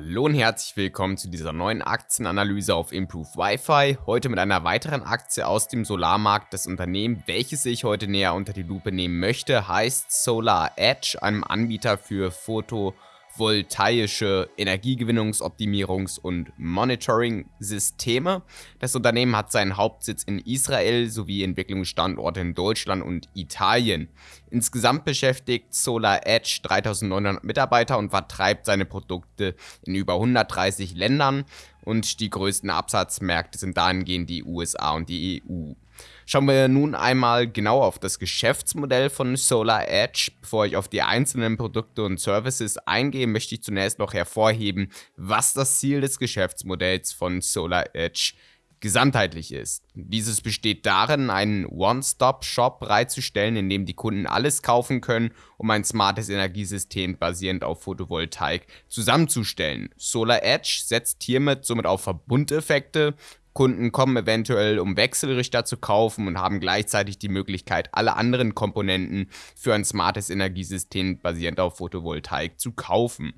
Hallo und herzlich willkommen zu dieser neuen Aktienanalyse auf Improve Wi-Fi. Heute mit einer weiteren Aktie aus dem Solarmarkt. Das Unternehmen, welches ich heute näher unter die Lupe nehmen möchte, heißt Solar Edge, einem Anbieter für Foto- photovoltaische Energiegewinnungs-, Optimierungs- und Monitoring-Systeme. Das Unternehmen hat seinen Hauptsitz in Israel sowie Entwicklungsstandorte in Deutschland und Italien. Insgesamt beschäftigt Solar Edge 3900 Mitarbeiter und vertreibt seine Produkte in über 130 Ländern und die größten Absatzmärkte sind dahingehend die USA und die EU. Schauen wir nun einmal genau auf das Geschäftsmodell von Solar Edge. Bevor ich auf die einzelnen Produkte und Services eingehe, möchte ich zunächst noch hervorheben, was das Ziel des Geschäftsmodells von Solar Edge gesamtheitlich ist. Dieses besteht darin, einen One-Stop-Shop bereitzustellen, in dem die Kunden alles kaufen können, um ein smartes Energiesystem basierend auf Photovoltaik zusammenzustellen. Solar Edge setzt hiermit somit auf Verbundeffekte Kunden kommen eventuell, um Wechselrichter zu kaufen und haben gleichzeitig die Möglichkeit, alle anderen Komponenten für ein smartes Energiesystem basierend auf Photovoltaik zu kaufen.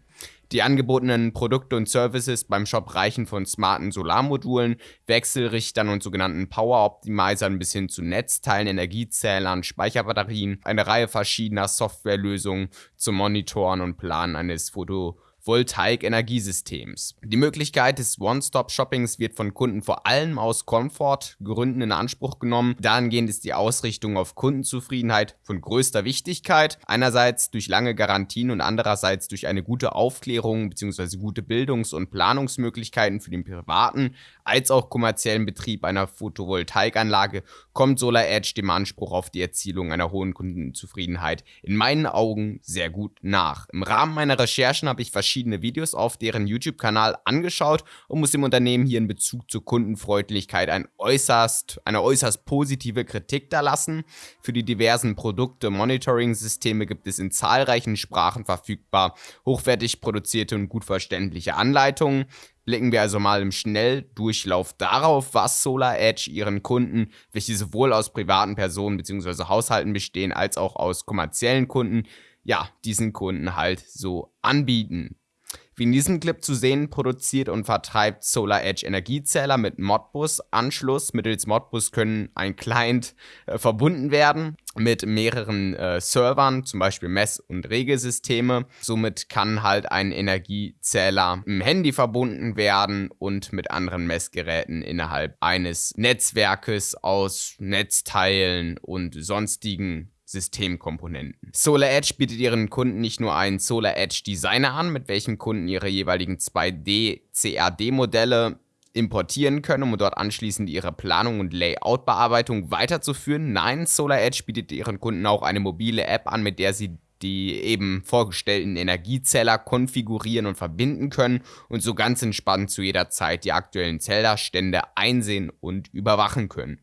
Die angebotenen Produkte und Services beim Shop reichen von smarten Solarmodulen, Wechselrichtern und sogenannten Power Optimizern bis hin zu Netzteilen, Energiezählern, Speicherbatterien, eine Reihe verschiedener Softwarelösungen zum Monitoren und Planen eines Photovoltaik Voltaik-Energiesystems. Die Möglichkeit des One-Stop-Shoppings wird von Kunden vor allem aus Komfortgründen in Anspruch genommen. Dahingehend ist die Ausrichtung auf Kundenzufriedenheit von größter Wichtigkeit. Einerseits durch lange Garantien und andererseits durch eine gute Aufklärung bzw. gute Bildungs- und Planungsmöglichkeiten für den privaten als auch kommerziellen Betrieb einer Photovoltaikanlage kommt Solar Edge dem Anspruch auf die Erzielung einer hohen Kundenzufriedenheit in meinen Augen sehr gut nach. Im Rahmen meiner Recherchen habe ich verschiedene Videos auf deren YouTube-Kanal angeschaut und muss dem Unternehmen hier in Bezug zur Kundenfreundlichkeit ein äußerst, eine äußerst positive Kritik da lassen. Für die diversen Produkte Monitoring-Systeme gibt es in zahlreichen Sprachen verfügbar hochwertig produzierte und gut verständliche Anleitungen. Blicken wir also mal im Schnelldurchlauf darauf, was Solar Edge ihren Kunden, welche sowohl aus privaten Personen bzw. Haushalten bestehen, als auch aus kommerziellen Kunden, ja, diesen Kunden halt so anbieten. Wie in diesem Clip zu sehen, produziert und vertreibt Solar Edge Energiezähler mit Modbus-Anschluss. Mittels Modbus können ein Client äh, verbunden werden mit mehreren äh, Servern, zum Beispiel Mess- und Regelsysteme. Somit kann halt ein Energiezähler im Handy verbunden werden und mit anderen Messgeräten innerhalb eines Netzwerkes aus Netzteilen und sonstigen Systemkomponenten. Solar Edge bietet ihren Kunden nicht nur einen Solar Edge Designer an, mit welchem Kunden ihre jeweiligen 2D CAD Modelle importieren können, um dort anschließend ihre Planung und Layout-Bearbeitung weiterzuführen. Nein, Solar Edge bietet ihren Kunden auch eine mobile App an, mit der sie die eben vorgestellten Energiezähler konfigurieren und verbinden können und so ganz entspannt zu jeder Zeit die aktuellen Zählerstände einsehen und überwachen können.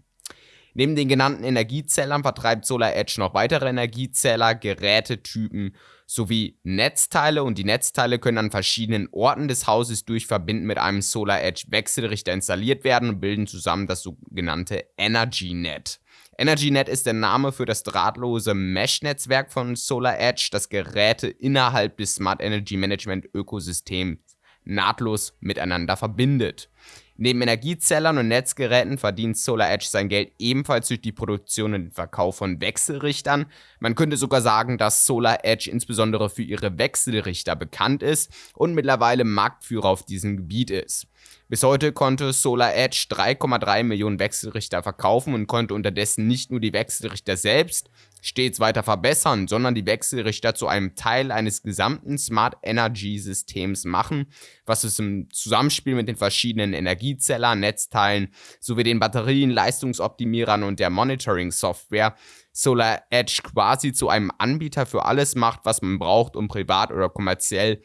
Neben den genannten Energiezählern vertreibt Solar Edge noch weitere Energiezähler, Gerätetypen sowie Netzteile und die Netzteile können an verschiedenen Orten des Hauses durch Verbinden mit einem Solar Edge Wechselrichter installiert werden und bilden zusammen das sogenannte EnergyNet. EnergyNet ist der Name für das drahtlose Mesh-Netzwerk von Solar Edge, das Geräte innerhalb des Smart Energy Management Ökosystems nahtlos miteinander verbindet. Neben Energiezählern und Netzgeräten verdient Solar Edge sein Geld ebenfalls durch die Produktion und den Verkauf von Wechselrichtern. Man könnte sogar sagen, dass Solar Edge insbesondere für ihre Wechselrichter bekannt ist und mittlerweile Marktführer auf diesem Gebiet ist. Bis heute konnte Solar Edge 3,3 Millionen Wechselrichter verkaufen und konnte unterdessen nicht nur die Wechselrichter selbst stets weiter verbessern, sondern die Wechselrichter zu einem Teil eines gesamten Smart Energy Systems machen, was es im Zusammenspiel mit den verschiedenen Energiezellern, Netzteilen sowie den Batterien, Leistungsoptimierern und der Monitoring Software Solar Edge quasi zu einem Anbieter für alles macht, was man braucht, um privat oder kommerziell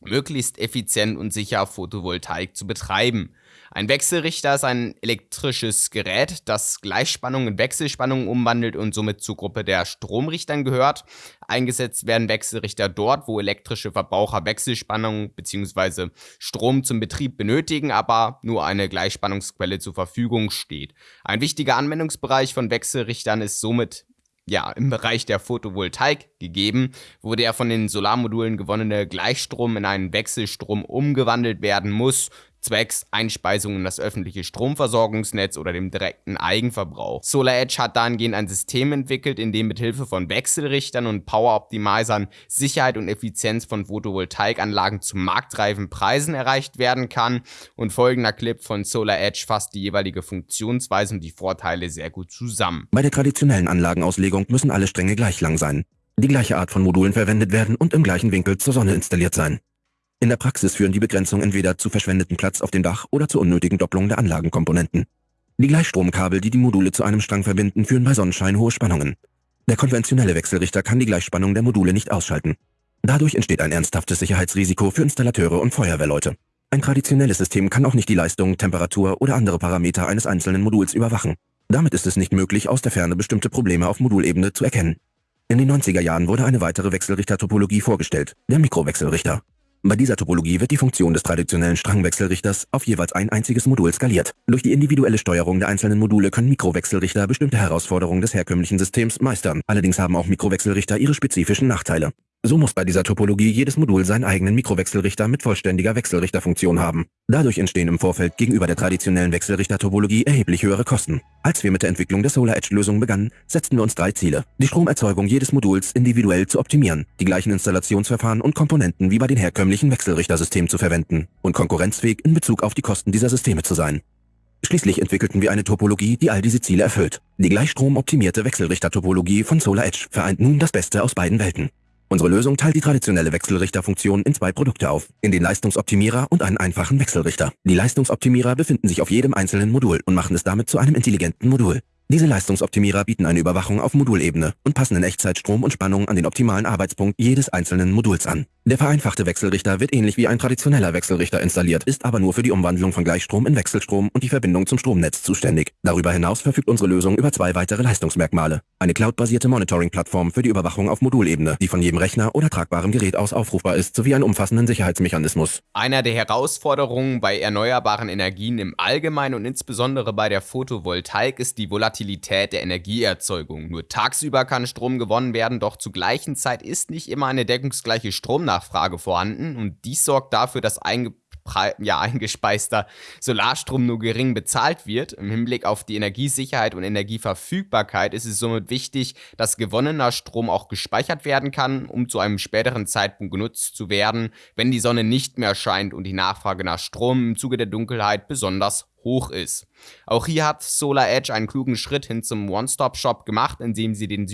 möglichst effizient und sicher Photovoltaik zu betreiben. Ein Wechselrichter ist ein elektrisches Gerät, das Gleichspannung in Wechselspannung umwandelt und somit zur Gruppe der Stromrichtern gehört. Eingesetzt werden Wechselrichter dort, wo elektrische Verbraucher Wechselspannung bzw. Strom zum Betrieb benötigen, aber nur eine Gleichspannungsquelle zur Verfügung steht. Ein wichtiger Anwendungsbereich von Wechselrichtern ist somit ja, im Bereich der Photovoltaik gegeben, wo der von den Solarmodulen gewonnene Gleichstrom in einen Wechselstrom umgewandelt werden muss, zwecks Einspeisung in das öffentliche Stromversorgungsnetz oder dem direkten Eigenverbrauch. SolarEdge hat dahingehend ein System entwickelt, in dem mithilfe von Wechselrichtern und Power-Optimizern Sicherheit und Effizienz von Photovoltaikanlagen zu marktreifen Preisen erreicht werden kann und folgender Clip von SolarEdge fasst die jeweilige Funktionsweise und die Vorteile sehr gut zusammen. Bei der traditionellen Anlagenauslegung müssen alle Stränge gleich lang sein, die gleiche Art von Modulen verwendet werden und im gleichen Winkel zur Sonne installiert sein. In der Praxis führen die Begrenzungen entweder zu verschwendeten Platz auf dem Dach oder zur unnötigen Doppelung der Anlagenkomponenten. Die Gleichstromkabel, die die Module zu einem Strang verbinden, führen bei Sonnenschein hohe Spannungen. Der konventionelle Wechselrichter kann die Gleichspannung der Module nicht ausschalten. Dadurch entsteht ein ernsthaftes Sicherheitsrisiko für Installateure und Feuerwehrleute. Ein traditionelles System kann auch nicht die Leistung, Temperatur oder andere Parameter eines einzelnen Moduls überwachen. Damit ist es nicht möglich, aus der Ferne bestimmte Probleme auf Modulebene zu erkennen. In den 90er Jahren wurde eine weitere Wechselrichtertopologie vorgestellt, der Mikrowechselrichter. Bei dieser Topologie wird die Funktion des traditionellen Strangwechselrichters auf jeweils ein einziges Modul skaliert. Durch die individuelle Steuerung der einzelnen Module können Mikrowechselrichter bestimmte Herausforderungen des herkömmlichen Systems meistern. Allerdings haben auch Mikrowechselrichter ihre spezifischen Nachteile. So muss bei dieser Topologie jedes Modul seinen eigenen Mikrowechselrichter mit vollständiger Wechselrichterfunktion haben. Dadurch entstehen im Vorfeld gegenüber der traditionellen Wechselrichter-Topologie erheblich höhere Kosten. Als wir mit der Entwicklung der Solar Edge-Lösung begannen, setzten wir uns drei Ziele. Die Stromerzeugung jedes Moduls individuell zu optimieren, die gleichen Installationsverfahren und Komponenten wie bei den herkömmlichen Wechselrichtersystemen zu verwenden und konkurrenzfähig in Bezug auf die Kosten dieser Systeme zu sein. Schließlich entwickelten wir eine Topologie, die all diese Ziele erfüllt. Die gleichstromoptimierte Wechselrichter-Topologie von Solar Edge vereint nun das Beste aus beiden Welten. Unsere Lösung teilt die traditionelle Wechselrichterfunktion in zwei Produkte auf, in den Leistungsoptimierer und einen einfachen Wechselrichter. Die Leistungsoptimierer befinden sich auf jedem einzelnen Modul und machen es damit zu einem intelligenten Modul. Diese Leistungsoptimierer bieten eine Überwachung auf Modulebene und passen in Echtzeit Strom und Spannung an den optimalen Arbeitspunkt jedes einzelnen Moduls an. Der vereinfachte Wechselrichter wird ähnlich wie ein traditioneller Wechselrichter installiert, ist aber nur für die Umwandlung von Gleichstrom in Wechselstrom und die Verbindung zum Stromnetz zuständig. Darüber hinaus verfügt unsere Lösung über zwei weitere Leistungsmerkmale. Eine cloudbasierte Monitoring-Plattform für die Überwachung auf Modulebene, die von jedem Rechner oder tragbarem Gerät aus aufrufbar ist, sowie einen umfassenden Sicherheitsmechanismus. Einer der Herausforderungen bei erneuerbaren Energien im Allgemeinen und insbesondere bei der Photovoltaik ist die Volatilität der Energieerzeugung. Nur tagsüber kann Strom gewonnen werden, doch zur gleichen Zeit ist nicht immer eine deckungsgleiche Stromnachfrage vorhanden und dies sorgt dafür, dass ja, eingespeister Solarstrom nur gering bezahlt wird. Im Hinblick auf die Energiesicherheit und Energieverfügbarkeit ist es somit wichtig, dass gewonnener Strom auch gespeichert werden kann, um zu einem späteren Zeitpunkt genutzt zu werden, wenn die Sonne nicht mehr scheint und die Nachfrage nach Strom im Zuge der Dunkelheit besonders hoch ist. Auch hier hat Solar Edge einen klugen Schritt hin zum One-Stop-Shop gemacht, indem sie den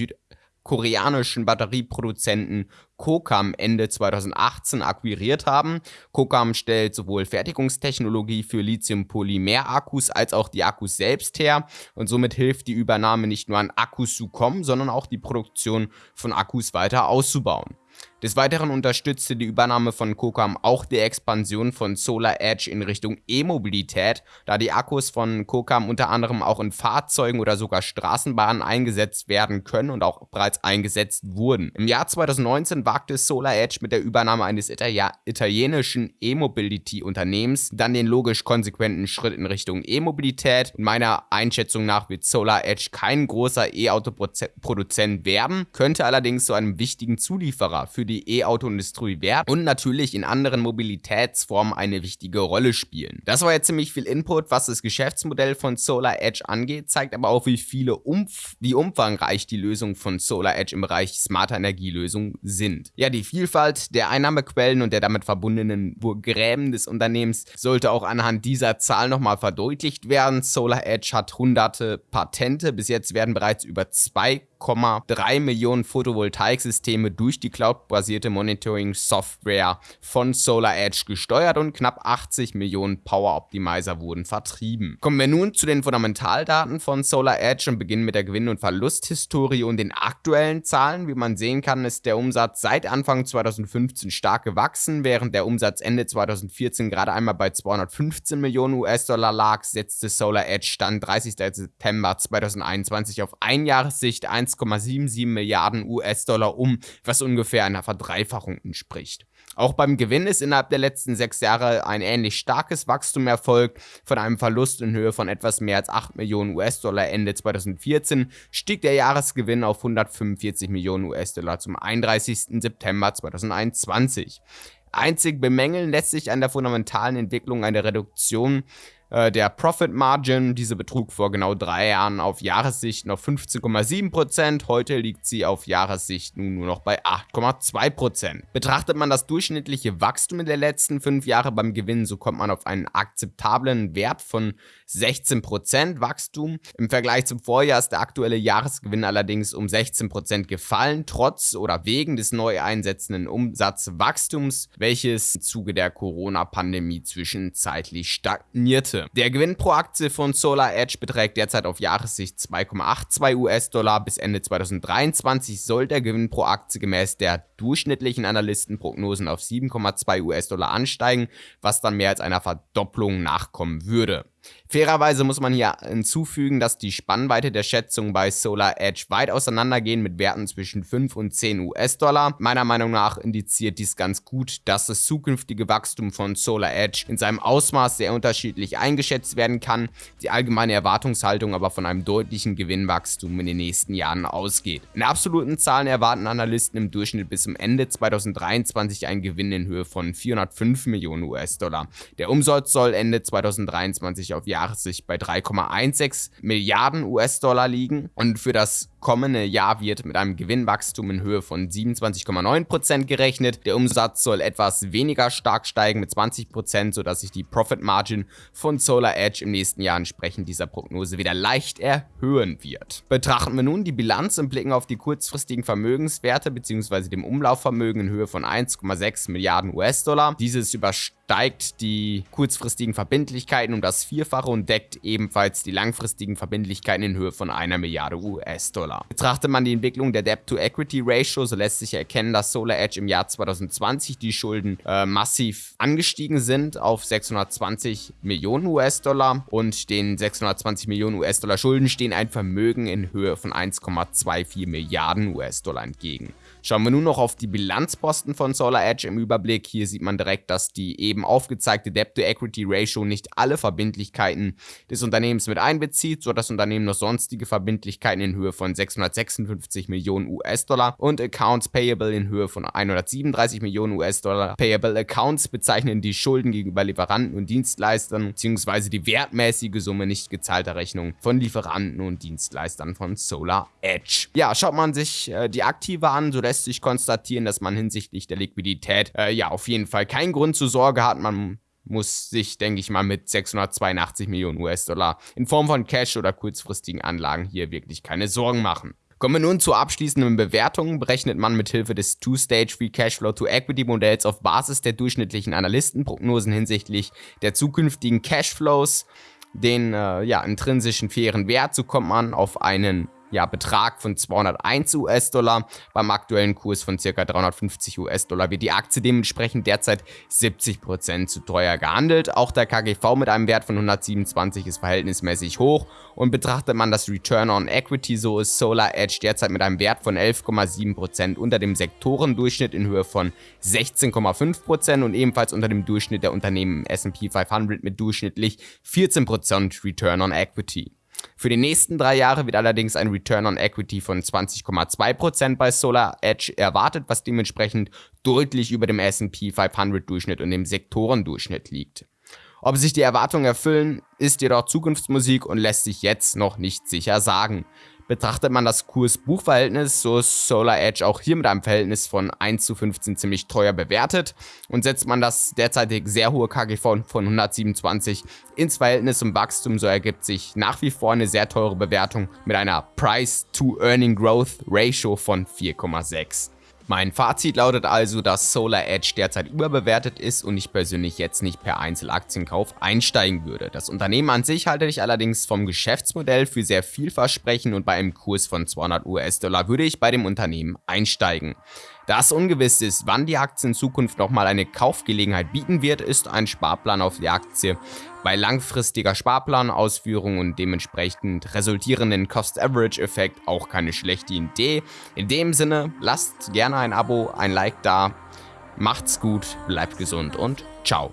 südkoreanischen Batterieproduzenten Kokam Ende 2018 akquiriert haben. Kokam stellt sowohl Fertigungstechnologie für Lithium-Polymer-Akkus als auch die Akkus selbst her und somit hilft die Übernahme nicht nur an Akkus zu kommen, sondern auch die Produktion von Akkus weiter auszubauen. Des Weiteren unterstützte die Übernahme von Kokam auch die Expansion von Solar Edge in Richtung E-Mobilität, da die Akkus von Kokam unter anderem auch in Fahrzeugen oder sogar Straßenbahnen eingesetzt werden können und auch bereits eingesetzt wurden. Im Jahr 2019 wagte Solar Edge mit der Übernahme eines Itali italienischen E-Mobility-Unternehmens dann den logisch konsequenten Schritt in Richtung E-Mobilität. Meiner Einschätzung nach wird Solar Edge kein großer E-Auto-Produzent werden, könnte allerdings zu einem wichtigen Zulieferer für die E-Auto-Industrie werden und natürlich in anderen Mobilitätsformen eine wichtige Rolle spielen. Das war jetzt ziemlich viel Input, was das Geschäftsmodell von Solar Edge angeht, zeigt aber auch, wie viele Umf wie umfangreich die Lösungen von Solar Edge im Bereich smarter Energielösungen sind. Ja, die Vielfalt der Einnahmequellen und der damit verbundenen Gräben des Unternehmens sollte auch anhand dieser Zahl nochmal verdeutlicht werden. Solar Edge hat hunderte Patente, bis jetzt werden bereits über zwei 1,3 Millionen Photovoltaiksysteme durch die cloudbasierte Monitoring-Software von Solar Edge gesteuert und knapp 80 Millionen Power Optimizer wurden vertrieben. Kommen wir nun zu den Fundamentaldaten von Solar Edge und beginnen mit der Gewinn- und Verlusthistorie und den aktuellen Zahlen. Wie man sehen kann, ist der Umsatz seit Anfang 2015 stark gewachsen, während der Umsatz Ende 2014 gerade einmal bei 215 Millionen US-Dollar lag, setzte Solar Edge Stand 30. September 2021 auf Einjahressicht 1 1,77 Milliarden US-Dollar um, was ungefähr einer Verdreifachung entspricht. Auch beim Gewinn ist innerhalb der letzten sechs Jahre ein ähnlich starkes Wachstum erfolgt. Von einem Verlust in Höhe von etwas mehr als 8 Millionen US-Dollar Ende 2014 stieg der Jahresgewinn auf 145 Millionen US-Dollar zum 31. September 2021. Einzig bemängeln lässt sich an der fundamentalen Entwicklung eine Reduktion der Profit Margin. Diese betrug vor genau drei Jahren auf Jahressicht noch 15,7%. Heute liegt sie auf Jahressicht nun nur noch bei 8,2%. Betrachtet man das durchschnittliche Wachstum in der letzten fünf Jahre beim Gewinn, so kommt man auf einen akzeptablen Wert von 16% Wachstum. Im Vergleich zum Vorjahr ist der aktuelle Jahresgewinn allerdings um 16% gefallen, trotz oder wegen des neu einsetzenden Umsatzwachstums, welches im Zuge der Corona-Pandemie zwischenzeitlich stagnierte. Aktie. Der Gewinn pro Aktie von Solar Edge beträgt derzeit auf Jahressicht 2,82 US-Dollar. Bis Ende 2023 soll der Gewinn pro Aktie gemäß der durchschnittlichen Analystenprognosen auf 7,2 US-Dollar ansteigen, was dann mehr als einer Verdopplung nachkommen würde. Fairerweise muss man hier hinzufügen, dass die Spannweite der Schätzungen bei Solar Edge weit auseinandergehen mit Werten zwischen 5 und 10 US-Dollar. Meiner Meinung nach indiziert dies ganz gut, dass das zukünftige Wachstum von Solar Edge in seinem Ausmaß sehr unterschiedlich eingeschätzt werden kann, die allgemeine Erwartungshaltung aber von einem deutlichen Gewinnwachstum in den nächsten Jahren ausgeht. In absoluten Zahlen erwarten Analysten im Durchschnitt bis zum Ende 2023 einen Gewinn in Höhe von 405 Millionen US-Dollar. Der Umsatz soll Ende 2023 auf Jahressicht bei 3,16 Milliarden US-Dollar liegen und für das kommende Jahr wird mit einem Gewinnwachstum in Höhe von 27,9% gerechnet. Der Umsatz soll etwas weniger stark steigen mit 20%, sodass sich die Profit Margin von Solar Edge im nächsten Jahr entsprechend dieser Prognose wieder leicht erhöhen wird. Betrachten wir nun die Bilanz und blicken auf die kurzfristigen Vermögenswerte bzw. dem Umlaufvermögen in Höhe von 1,6 Milliarden US-Dollar. Dieses übersteigt die kurzfristigen Verbindlichkeiten um das Vierfache und deckt ebenfalls die langfristigen Verbindlichkeiten in Höhe von einer Milliarde US-Dollar. Dollar. Betrachtet man die Entwicklung der Debt-to-Equity-Ratio, so lässt sich erkennen, dass Solar Edge im Jahr 2020 die Schulden äh, massiv angestiegen sind auf 620 Millionen US-Dollar und den 620 Millionen US-Dollar Schulden stehen ein Vermögen in Höhe von 1,24 Milliarden US-Dollar entgegen. Schauen wir nun noch auf die Bilanzposten von Solar Edge im Überblick. Hier sieht man direkt, dass die eben aufgezeigte Debt-to-Equity-Ratio nicht alle Verbindlichkeiten des Unternehmens mit einbezieht, so das Unternehmen noch sonstige Verbindlichkeiten in Höhe von 656 Millionen US-Dollar und Accounts Payable in Höhe von 137 Millionen US-Dollar. Payable Accounts bezeichnen die Schulden gegenüber Lieferanten und Dienstleistern bzw. die wertmäßige Summe nicht gezahlter Rechnungen von Lieferanten und Dienstleistern von Solar Edge. Ja, schaut man sich äh, die Aktive an, so lässt lässt sich konstatieren, dass man hinsichtlich der Liquidität äh, ja auf jeden Fall keinen Grund zur Sorge hat. Man muss sich, denke ich mal, mit 682 Millionen US-Dollar in Form von Cash oder kurzfristigen Anlagen hier wirklich keine Sorgen machen. Kommen wir nun zur abschließenden Bewertung. Berechnet man mit Hilfe des Two-Stage Free Cashflow to Equity Modells auf Basis der durchschnittlichen Analystenprognosen hinsichtlich der zukünftigen Cashflows den äh, ja, intrinsischen fairen Wert, so kommt man auf einen ja, Betrag von 201 US-Dollar. Beim aktuellen Kurs von ca. 350 US-Dollar wird die Aktie dementsprechend derzeit 70% zu teuer gehandelt. Auch der KGV mit einem Wert von 127 ist verhältnismäßig hoch und betrachtet man das Return on Equity, so ist Solar Edge derzeit mit einem Wert von 11,7% unter dem Sektorendurchschnitt in Höhe von 16,5% und ebenfalls unter dem Durchschnitt der Unternehmen S&P 500 mit durchschnittlich 14% Return on Equity. Für die nächsten drei Jahre wird allerdings ein Return on Equity von 20,2% bei Solar Edge erwartet, was dementsprechend deutlich über dem S&P 500 Durchschnitt und dem Sektorendurchschnitt liegt. Ob sich die Erwartungen erfüllen, ist jedoch Zukunftsmusik und lässt sich jetzt noch nicht sicher sagen. Betrachtet man das Kurs-Buch-Verhältnis, so ist Solar Edge auch hier mit einem Verhältnis von 1 zu 15 ziemlich teuer bewertet und setzt man das derzeitig sehr hohe KGV von 127 ins Verhältnis zum Wachstum, so ergibt sich nach wie vor eine sehr teure Bewertung mit einer Price-to-Earning-Growth-Ratio von 4,6. Mein Fazit lautet also, dass Solar Edge derzeit überbewertet ist und ich persönlich jetzt nicht per Einzelaktienkauf einsteigen würde. Das Unternehmen an sich halte ich allerdings vom Geschäftsmodell für sehr vielversprechend und bei einem Kurs von 200 US-Dollar würde ich bei dem Unternehmen einsteigen. Da es ungewiss ist, wann die Aktie in Zukunft nochmal eine Kaufgelegenheit bieten wird, ist ein Sparplan auf die Aktie bei langfristiger Sparplanausführung und dementsprechend resultierenden Cost-Average-Effekt auch keine schlechte Idee. In dem Sinne, lasst gerne ein Abo, ein Like da Macht's gut, bleibt gesund und ciao.